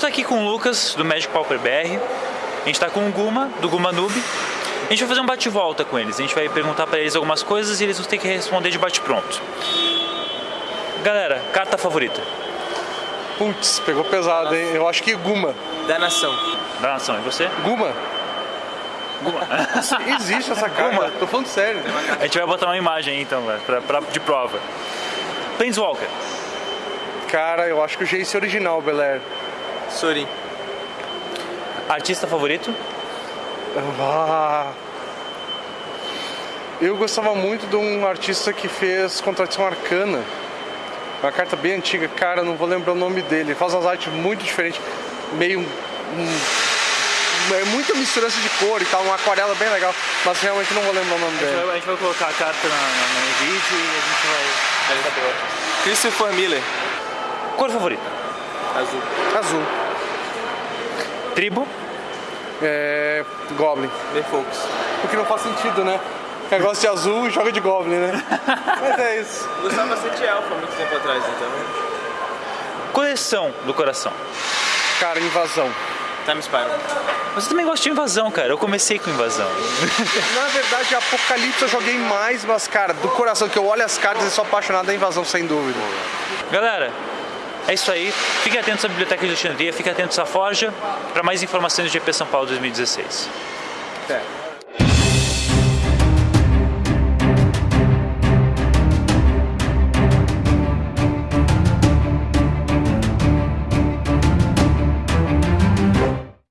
aqui com o Lucas, do Magic Pauper BR. A gente tá com o Guma, do Guma Noob. A gente vai fazer um bate-volta com eles. A gente vai perguntar para eles algumas coisas e eles vão ter que responder de bate-pronto. Galera, carta favorita? Putz, pegou pesado, hein? Eu acho que Guma. Da nação. Da nação, e você? Guma? Guma. Existe essa carta, tô falando sério. A gente vai botar uma imagem aí, então, pra, pra- de prova. Planeswalker. Cara, eu acho que o Jace original, Belair. Sorin. Artista favorito? Ah. Eu gostava muito de um artista que fez Contradição Arcana. Uma carta bem antiga, cara, não vou lembrar o nome dele. Ele faz umas artes muito diferentes, meio. um- é muita misturança de cor e tal, uma aquarela bem legal, mas realmente não vou lembrar o nome A gente, dele. vai, a gente vai colocar a carta na, na, no vídeo e a gente vai... vai. Christopher Miller. Cor favorita? Azul. Azul. Tribo? É. Goblin. Merfolks. O que não faz sentido, né? Negócio de azul e joga de Goblin, né? Mas é isso. Gostava bastante de Elfa muito tempo atrás, então. Coleção do coração. Cara, invasão. Time Spiral. Você também gosta de invasão, cara. Eu comecei com invasão. Na verdade, Apocalipse eu joguei mais, mas, cara, do coração que eu olho as cartas e sou apaixonado da invasão, sem dúvida. Galera, é isso aí. Fiquem atentos à Biblioteca de Alexandria, fiquem atentos à Forja para mais informações do GP São Paulo 2016. É.